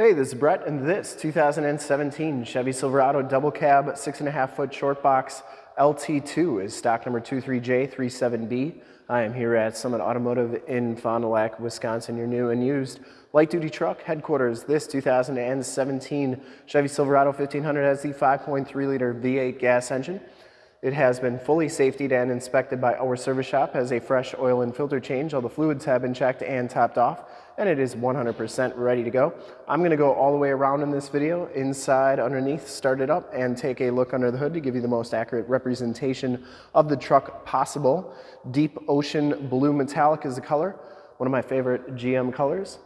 Hey, this is Brett, and this 2017 Chevy Silverado double cab, six and a half foot short box LT2 is stock number 23J37B. I am here at Summit Automotive in Fond du Lac, Wisconsin, your new and used light duty truck headquarters. This 2017 Chevy Silverado 1500 has the 5.3 liter V8 gas engine. It has been fully safetied and inspected by our service shop, has a fresh oil and filter change. All the fluids have been checked and topped off, and it is 100% ready to go. I'm gonna go all the way around in this video, inside, underneath, start it up, and take a look under the hood to give you the most accurate representation of the truck possible. Deep ocean blue metallic is the color, one of my favorite GM colors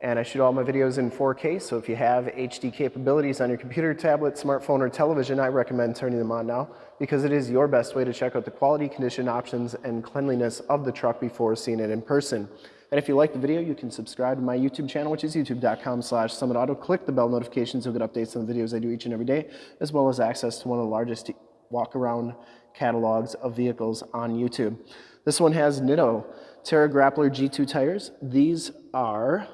and I shoot all my videos in 4K, so if you have HD capabilities on your computer, tablet, smartphone, or television, I recommend turning them on now because it is your best way to check out the quality, condition, options, and cleanliness of the truck before seeing it in person. And if you like the video, you can subscribe to my YouTube channel, which is youtube.com slash summitauto. Click the bell notifications, you'll get updates on the videos I do each and every day, as well as access to one of the largest walk-around catalogs of vehicles on YouTube. This one has Nitto Terra Grappler G2 tires. These are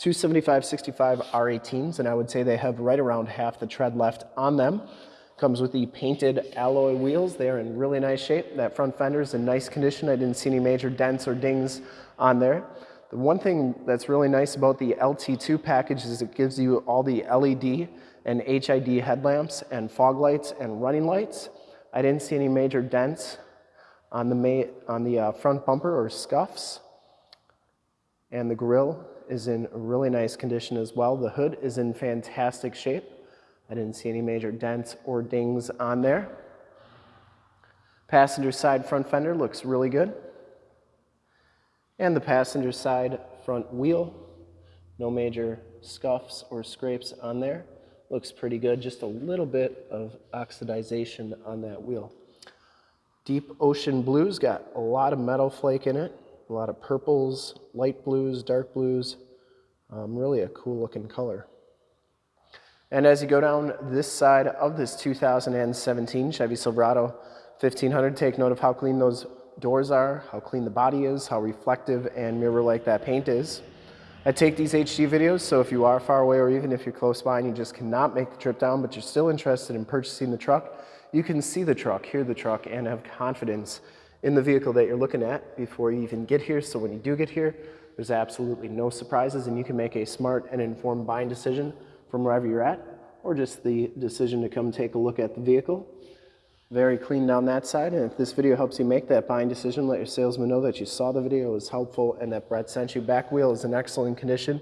275-65 R18s, and I would say they have right around half the tread left on them. Comes with the painted alloy wheels. They are in really nice shape. That front fender is in nice condition. I didn't see any major dents or dings on there. The one thing that's really nice about the LT2 package is it gives you all the LED and HID headlamps and fog lights and running lights. I didn't see any major dents on the, on the uh, front bumper or scuffs. And the grille is in really nice condition as well. The hood is in fantastic shape. I didn't see any major dents or dings on there. Passenger side front fender looks really good. And the passenger side front wheel, no major scuffs or scrapes on there. Looks pretty good, just a little bit of oxidization on that wheel. Deep Ocean Blue's got a lot of metal flake in it a lot of purples, light blues, dark blues. Um, really a cool looking color. And as you go down this side of this 2017 Chevy Silverado 1500, take note of how clean those doors are, how clean the body is, how reflective and mirror-like that paint is. I take these HD videos, so if you are far away or even if you're close by and you just cannot make the trip down, but you're still interested in purchasing the truck, you can see the truck, hear the truck, and have confidence in the vehicle that you're looking at before you even get here. So when you do get here, there's absolutely no surprises and you can make a smart and informed buying decision from wherever you're at or just the decision to come take a look at the vehicle. Very clean down that side. And if this video helps you make that buying decision, let your salesman know that you saw the video, was helpful, and that Brett sent you. Back wheel is in excellent condition.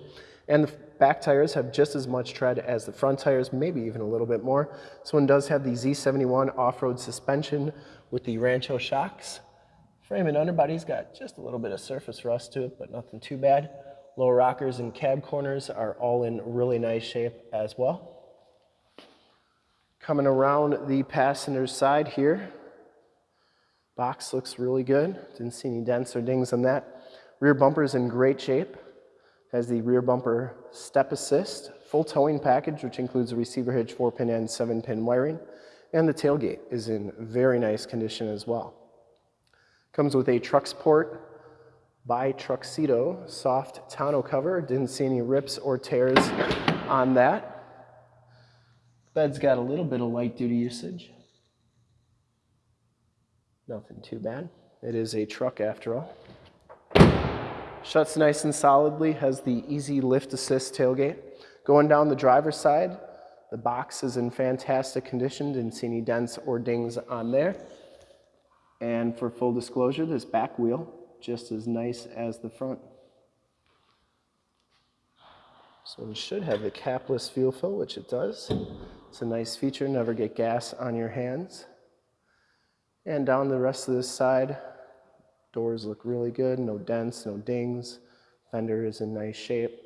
And the back tires have just as much tread as the front tires, maybe even a little bit more. This one does have the Z71 off-road suspension with the Rancho shocks. Frame and underbody's got just a little bit of surface rust to it, but nothing too bad. Lower rockers and cab corners are all in really nice shape as well. Coming around the passenger side here, box looks really good. Didn't see any dents or dings on that. Rear bumper is in great shape. Has the rear bumper step assist, full towing package, which includes a receiver hitch, 4-pin and 7-pin wiring. And the tailgate is in very nice condition as well. Comes with a TruXport by Truxedo soft tonneau cover. Didn't see any rips or tears on that. Bed's got a little bit of light duty usage. Nothing too bad. It is a truck after all. Shuts nice and solidly, has the easy lift assist tailgate. Going down the driver's side, the box is in fantastic condition. Didn't see any dents or dings on there. And for full disclosure, this back wheel, just as nice as the front. So it should have the capless fuel fill, which it does. It's a nice feature, never get gas on your hands. And down the rest of this side, doors look really good, no dents, no dings. Fender is in nice shape.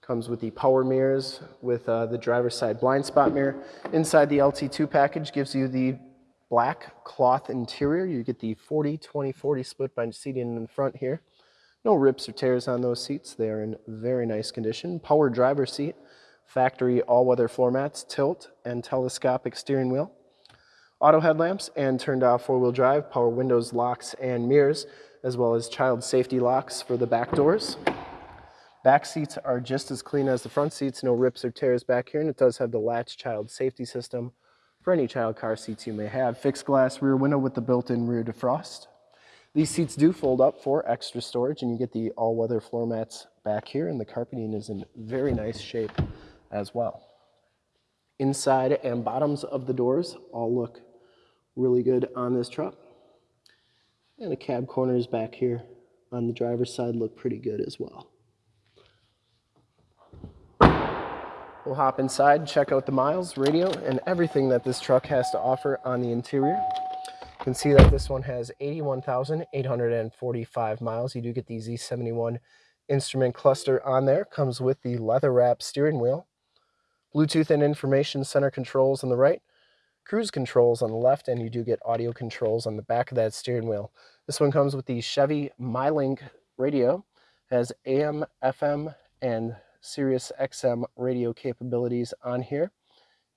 Comes with the power mirrors with uh, the driver's side blind spot mirror. Inside the LT2 package gives you the black cloth interior. You get the 40, 20, 40 split bench seating in the front here. No rips or tears on those seats. They are in very nice condition. Power driver seat, factory all-weather floor mats, tilt, and telescopic steering wheel. Auto headlamps and turned off four-wheel drive, power windows, locks, and mirrors, as well as child safety locks for the back doors. Back seats are just as clean as the front seats, no rips or tears back here, and it does have the latch child safety system for any child car seats you may have. Fixed glass rear window with the built-in rear defrost. These seats do fold up for extra storage, and you get the all-weather floor mats back here, and the carpeting is in very nice shape as well. Inside and bottoms of the doors all look really good on this truck. And the cab corners back here on the driver's side look pretty good as well. We'll hop inside, check out the miles, radio, and everything that this truck has to offer on the interior. You can see that this one has 81,845 miles. You do get the Z71 instrument cluster on there. Comes with the leather wrap steering wheel, Bluetooth and information center controls on the right, cruise controls on the left, and you do get audio controls on the back of that steering wheel. This one comes with the Chevy MyLink radio, has AM, FM, and Sirius XM radio capabilities on here.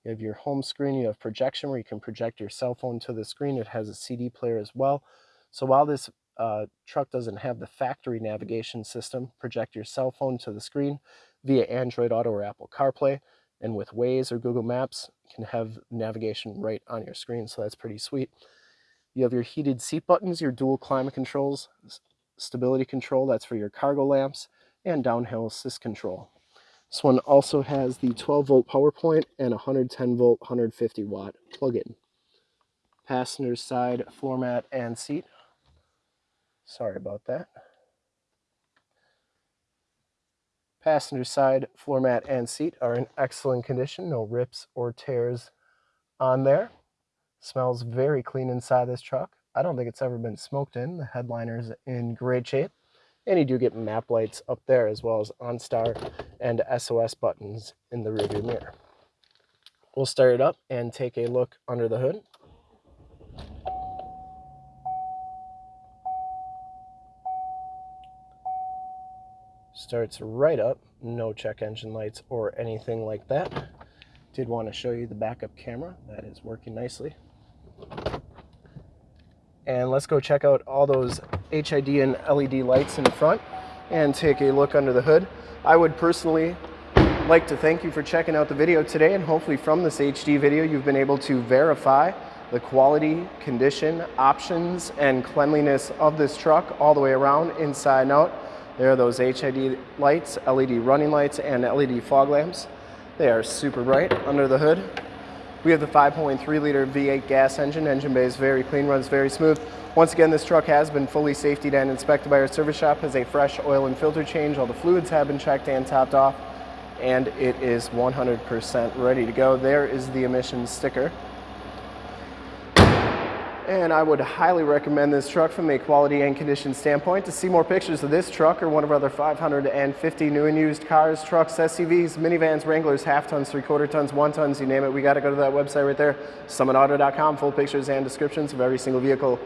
You have your home screen, you have projection where you can project your cell phone to the screen. It has a CD player as well. So while this uh, truck doesn't have the factory navigation system, project your cell phone to the screen via Android Auto or Apple CarPlay. And with Waze or Google Maps, you can have navigation right on your screen, so that's pretty sweet. You have your heated seat buttons, your dual climate controls, stability control, that's for your cargo lamps, and downhill assist control. This one also has the 12 volt power point and 110 volt 150 watt plug-in. Passenger side floor mat and seat. Sorry about that. Passenger side floor mat and seat are in excellent condition. No rips or tears on there. Smells very clean inside this truck. I don't think it's ever been smoked in. The headliner's in great shape. And you do get map lights up there as well as OnStar and SOS buttons in the rearview mirror. We'll start it up and take a look under the hood. Starts right up, no check engine lights or anything like that. Did want to show you the backup camera, that is working nicely. And let's go check out all those HID and LED lights in the front and take a look under the hood. I would personally like to thank you for checking out the video today and hopefully from this HD video you've been able to verify the quality, condition, options, and cleanliness of this truck all the way around, inside and out. There are those HID lights, LED running lights, and LED fog lamps. They are super bright under the hood. We have the 5.3 liter V8 gas engine. Engine bay is very clean, runs very smooth. Once again, this truck has been fully safety and inspected by our service shop, has a fresh oil and filter change. All the fluids have been checked and topped off, and it is 100% ready to go. There is the emissions sticker. And I would highly recommend this truck from a quality and condition standpoint. To see more pictures of this truck or one of our other 550 new and used cars, trucks, SUVs, minivans, Wranglers, half tons, three quarter tons, one tons, you name it, we got to go to that website right there, summitauto.com, full pictures and descriptions of every single vehicle,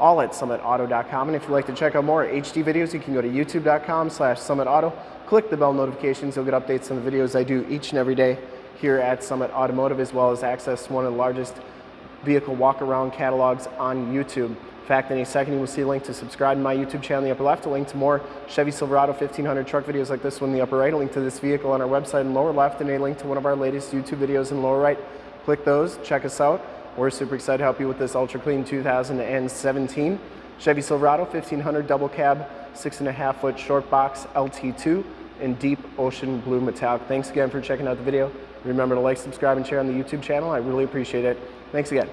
all at summitauto.com. And if you'd like to check out more HD videos, you can go to youtube.com slash summitauto, click the bell notifications, you'll get updates on the videos I do each and every day here at Summit Automotive, as well as access to one of the largest vehicle walk-around catalogs on YouTube. In fact, any second you will see a link to subscribe to my YouTube channel in the upper left, a link to more Chevy Silverado 1500 truck videos like this one in the upper right, a link to this vehicle on our website in lower left, and a link to one of our latest YouTube videos in lower right. Click those, check us out. We're super excited to help you with this ultra clean 2017 Chevy Silverado 1500 double cab, six and a half foot short box LT2 in deep ocean blue metallic. Thanks again for checking out the video. Remember to like, subscribe, and share on the YouTube channel. I really appreciate it. Thanks again.